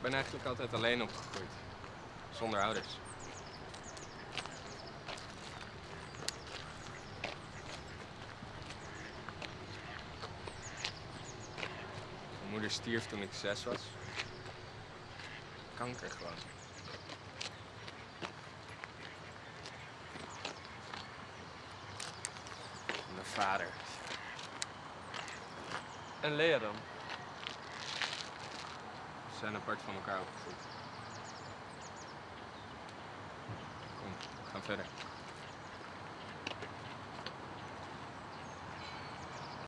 ben eigenlijk altijd alleen opgegroeid. Zonder ouders. Mijn moeder stierf toen ik zes was. Kanker gewoon. Mijn vader. En Lea dan? Zijn apart van elkaar opgegroeid. Kom, we gaan verder.